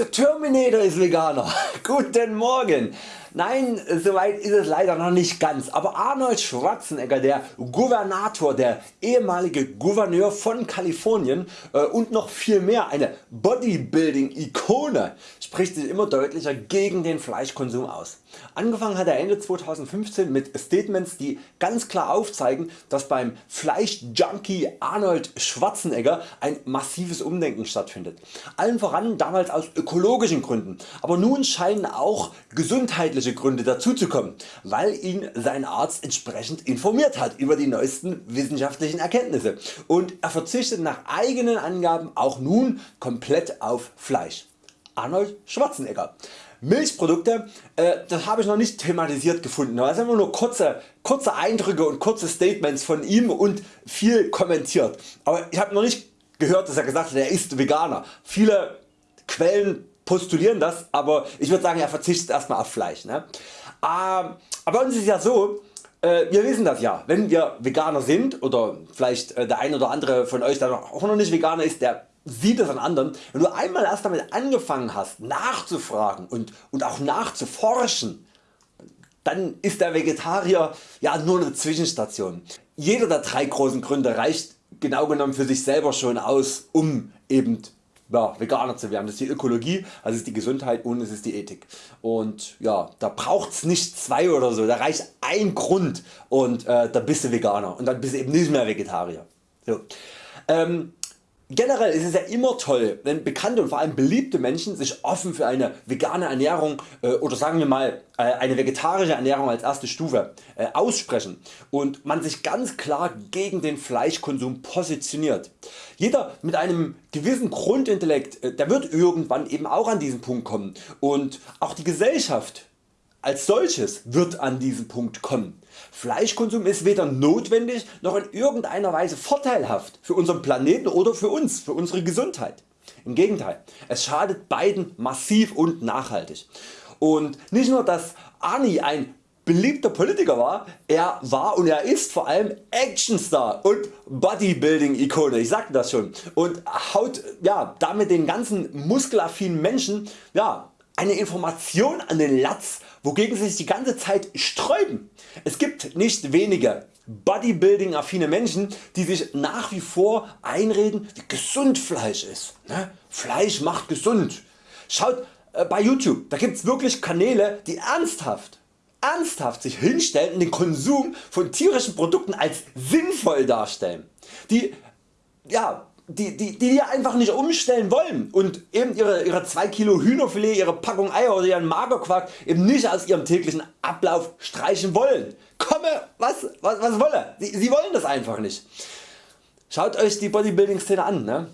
Der Terminator ist Veganer. Guten Morgen. Nein, soweit ist es leider noch nicht ganz, aber Arnold Schwarzenegger, der Gouvernator, der ehemalige Gouverneur von Kalifornien äh, und noch viel mehr, eine Bodybuilding Ikone, spricht sich immer deutlicher gegen den Fleischkonsum aus. Angefangen hat er Ende 2015 mit Statements die ganz klar aufzeigen dass beim Fleischjunkie Arnold Schwarzenegger ein massives Umdenken stattfindet. Allen voran damals aus ökologischen Gründen, aber nun scheinen auch gesundheitliche Gründe dazuzukommen, weil ihn sein Arzt entsprechend informiert hat über die neuesten wissenschaftlichen Erkenntnisse und er verzichtet nach eigenen Angaben auch nun komplett auf Fleisch. Arnold Schwarzenegger. Milchprodukte, äh, das habe ich noch nicht thematisiert gefunden. Das sind nur kurze, kurze Eindrücke und kurze Statements von ihm und viel kommentiert. Aber ich habe noch nicht gehört dass er gesagt hat er ist Veganer. Viele Quellen postulieren das, aber ich würde sagen er verzichtet erstmal auf Fleisch. Ne? Ähm, aber bei uns ist es ja so, äh, wir wissen das ja, wenn wir Veganer sind oder vielleicht äh, der ein oder andere von Euch der auch noch nicht Veganer ist, der sieht es an anderen, wenn du einmal erst damit angefangen hast nachzufragen und, und auch nachzuforschen, dann ist der Vegetarier ja nur eine Zwischenstation. Jeder der drei großen Gründe reicht genau genommen für sich selber schon aus um eben ja, Veganer zu werden. Das ist die Ökologie, das ist die Gesundheit und es ist die Ethik. Und ja, da braucht's nicht zwei oder so, da reicht ein Grund und äh, da bist du Veganer und dann bist du eben nicht mehr Vegetarier. So. Ähm, Generell ist es ja immer toll wenn bekannte und vor allem beliebte Menschen sich offen für eine vegane Ernährung äh, oder sagen wir mal äh, eine vegetarische Ernährung als erste Stufe äh, aussprechen und man sich ganz klar gegen den Fleischkonsum positioniert. Jeder mit einem gewissen Grundintellekt der wird irgendwann eben auch an diesen Punkt kommen und auch die Gesellschaft als solches wird an diesen Punkt kommen. Fleischkonsum ist weder notwendig noch in irgendeiner Weise vorteilhaft für unseren Planeten oder für uns, für unsere Gesundheit. Im Gegenteil, es schadet beiden massiv und nachhaltig. Und nicht nur dass Arnie ein beliebter Politiker war, er war und er ist vor allem Actionstar und Bodybuilding Ikone, ich sagte das schon und haut ja, damit den ganzen muskelaffinen Menschen ja, eine Information an den Latz wogegen sie sich die ganze Zeit sträuben. Es gibt nicht wenige Bodybuilding affine Menschen die sich nach wie vor einreden wie gesund Fleisch ist. Ne? Fleisch macht gesund. Schaut äh, bei YouTube, da gibts wirklich Kanäle die ernsthaft ernsthaft sich hinstellen und den Konsum von tierischen Produkten als sinnvoll darstellen. Die ja, die, die, die einfach nicht umstellen wollen und eben ihre, ihre 2 Kilo Hühnerfilet, ihre Packung Eier oder ihren Magerquark eben nicht aus ihrem täglichen Ablauf streichen wollen. Komme was, was, was wolle, sie, sie wollen das einfach nicht. Schaut Euch die Bodybuilding Szene an. Ne?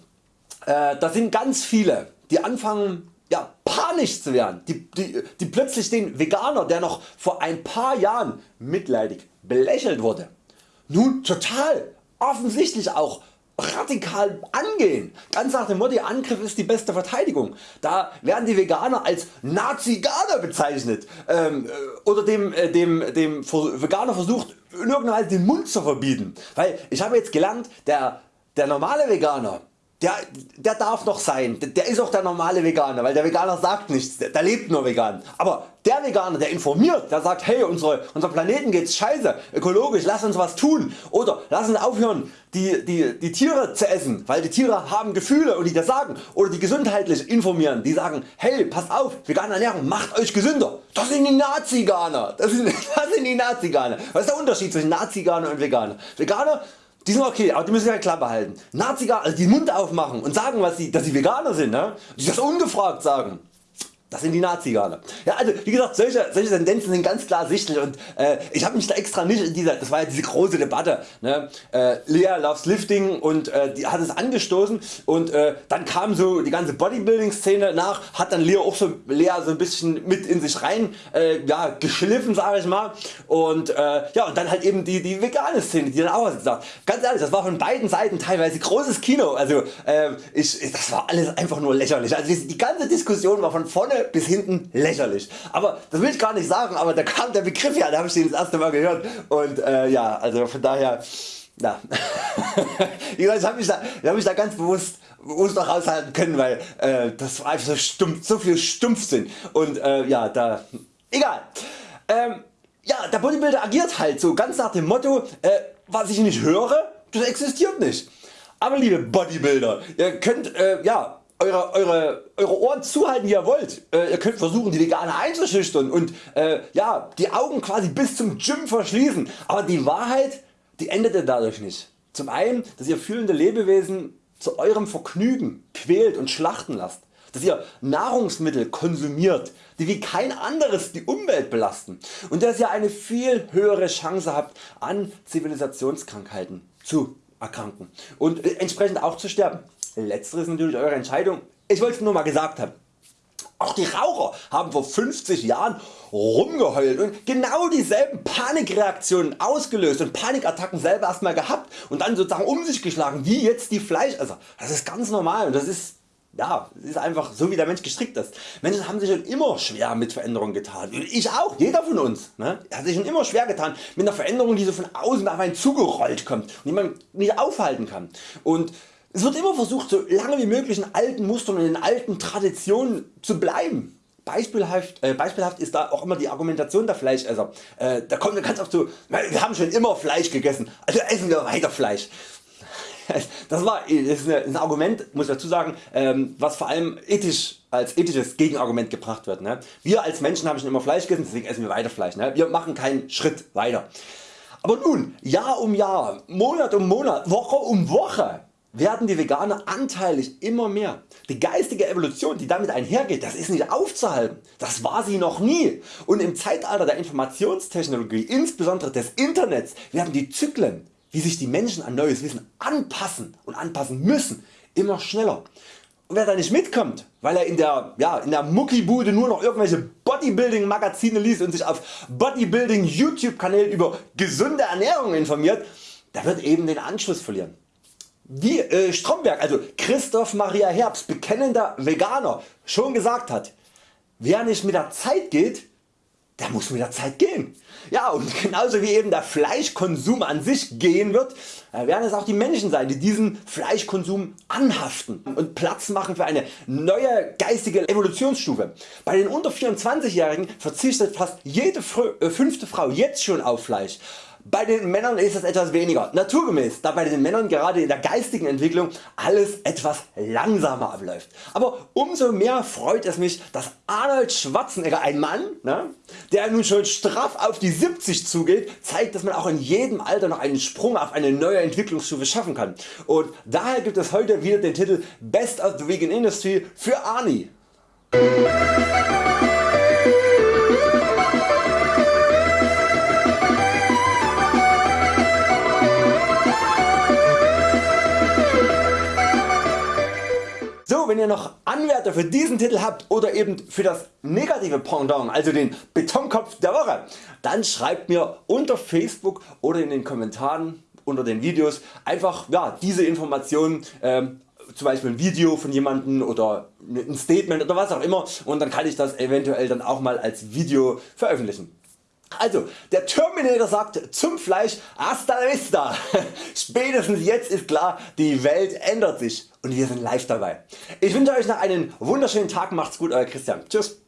Äh, da sind ganz viele die anfangen ja, panisch zu werden, die, die, die plötzlich den Veganer der noch vor ein paar Jahren mitleidig belächelt wurde, nun total offensichtlich auch radikal angehen. Ganz nach dem Motto Angriff ist die beste Verteidigung. Da werden die Veganer als Nazi-Ganer bezeichnet ähm, äh, oder dem, äh, dem, dem Veganer versucht in irgendeiner Weise den Mund zu verbieten. Weil ich habe jetzt gelernt der, der normale Veganer der, der darf noch sein, der ist auch der normale Veganer, weil der Veganer sagt nichts, der, der lebt nur vegan. Aber der Veganer der informiert, der sagt hey unsere, unser Planeten geht's scheiße, ökologisch, lass uns was tun oder lass uns aufhören die, die, die Tiere zu essen, weil die Tiere haben Gefühle und die das sagen oder die gesundheitlich informieren, die sagen hey passt auf, vegane Ernährung macht Euch gesünder. Das sind die Nazi-Ganer, das sind, das sind die Nazi-Ganer. Was ist der Unterschied zwischen Nazi-Ganer und Veganer? Veganer die sind okay, aber die müssen ja klar behalten. Naziger, also die Mund aufmachen und sagen, was sie, dass sie Veganer sind, ne? die das ungefragt sagen. Das sind die Naziganer. Ja, also wie gesagt, solche, solche Tendenzen sind ganz klar sichtlich und äh, ich habe mich da extra nicht in dieser, das war ja diese große Debatte, ne? äh, Lea loves Lifting und äh, die hat es angestoßen und äh, dann kam so die ganze Bodybuilding Szene nach, hat dann Lea auch so, Lea so ein bisschen mit in sich rein äh, ja, geschliffen sage ich mal und äh, ja und dann halt eben die, die vegane Szene, die dann auch was gesagt Ganz ehrlich, das war von beiden Seiten teilweise großes Kino, also ich, das war alles einfach nur lächerlich, also die, die ganze Diskussion war von vorne bis hinten lächerlich. Aber das will ich gar nicht sagen, aber da kam der Begriff ja, da habe ich den das erste Mal gehört und äh, ja, also von daher, ja. ich habe mich, da, hab mich da ganz bewusst muss noch raushalten können, weil äh, das war einfach so, stumpf, so viel Stumpfsinn und äh, ja da egal. Ähm, ja der Bodybuilder agiert halt so ganz nach dem Motto äh, was ich nicht höre das existiert nicht. Aber liebe Bodybuilder ihr könnt äh, ja eure, eure, eure Ohren zuhalten wie ihr wollt. Äh, ihr könnt versuchen die Veganer einzuschüchtern und äh, ja, die Augen quasi bis zum Gym verschließen, aber die Wahrheit die endete dadurch nicht. Zum einen dass ihr fühlende Lebewesen zu eurem Vergnügen quält und schlachten lasst, dass ihr Nahrungsmittel konsumiert die wie kein anderes die Umwelt belasten und dass ihr eine viel höhere Chance habt an Zivilisationskrankheiten zu erkranken und entsprechend auch zu sterben. Letzteres natürlich Eure Entscheidung, ich wollte es nur mal gesagt haben. Auch die Raucher haben vor 50 Jahren rumgeheult und genau dieselben Panikreaktionen ausgelöst und Panikattacken selber erstmal gehabt und dann sozusagen um sich geschlagen wie jetzt die Fleischesser. Das ist ganz normal und das ist ja, es ist einfach so wie der Mensch gestrickt ist. Menschen haben sich schon immer schwer mit Veränderungen getan. Ich auch, jeder von uns ne, hat sich schon immer schwer getan mit einer Veränderung die so von außen auf einen zugerollt kommt und die man nicht aufhalten kann. Und es wird immer versucht so lange wie möglich in alten Mustern und in alten Traditionen zu bleiben. Beispielhaft, äh, beispielhaft ist da auch immer die Argumentation der Fleischesser. Äh, da kommt ganz oft so, wir haben schon immer Fleisch gegessen, also essen wir weiter Fleisch. Das war das ist ein Argument, muss ich dazu sagen, ähm, was vor allem ethisch als ethisches Gegenargument gebracht wird. Ne? Wir als Menschen haben schon immer Fleisch gegessen, deswegen essen wir weiter Fleisch. Ne? Wir machen keinen Schritt weiter. Aber nun, Jahr um Jahr, Monat um Monat, Woche um Woche werden die Veganer anteilig immer mehr. Die geistige Evolution die damit einhergeht, das ist nicht aufzuhalten. Das war sie noch nie. Und im Zeitalter der Informationstechnologie, insbesondere des Internets, werden die Zyklen, wie sich die Menschen an neues Wissen anpassen und anpassen müssen, immer schneller. Und wer da nicht mitkommt, weil er in der, ja, in der Muckibude nur noch irgendwelche Bodybuilding Magazine liest und sich auf Bodybuilding YouTube Kanälen über gesunde Ernährung informiert, der wird eben den Anschluss verlieren. Wie äh, Stromberg, also Christoph Maria Herbst, bekennender Veganer, schon gesagt hat, wer nicht mit der Zeit geht, der muss mit der Zeit gehen. Ja und genauso wie eben der Fleischkonsum an sich gehen wird, äh, werden es auch die Menschen sein die diesen Fleischkonsum anhaften und Platz machen für eine neue geistige Evolutionsstufe. Bei den unter 24-Jährigen verzichtet fast jede äh, fünfte Frau jetzt schon auf Fleisch. Bei den Männern ist es etwas weniger naturgemäß, da bei den Männern gerade in der geistigen Entwicklung alles etwas langsamer abläuft. Aber umso mehr freut es mich dass Arnold Schwarzenegger, ein Mann ne, der nun schon straff auf die 70 zugeht, zeigt dass man auch in jedem Alter noch einen Sprung auf eine neue Entwicklungsstufe schaffen kann. Und daher gibt es heute wieder den Titel Best of the Vegan Industry für Arnie. Ihr noch Anwärter für diesen Titel habt oder eben für das negative Pendant, also den Betonkopf der Woche, dann schreibt mir unter Facebook oder in den Kommentaren unter den Videos einfach ja, diese Informationen ähm, zum Beispiel ein Video von jemandem oder ein Statement oder was auch immer und dann kann ich das eventuell dann auch mal als Video veröffentlichen. Also der Terminator sagt zum Fleisch hasta la vista. Spätestens jetzt ist klar die Welt ändert sich und wir sind live dabei. Ich wünsche Euch noch einen wunderschönen Tag, macht's gut Euer Christian. Tschüss.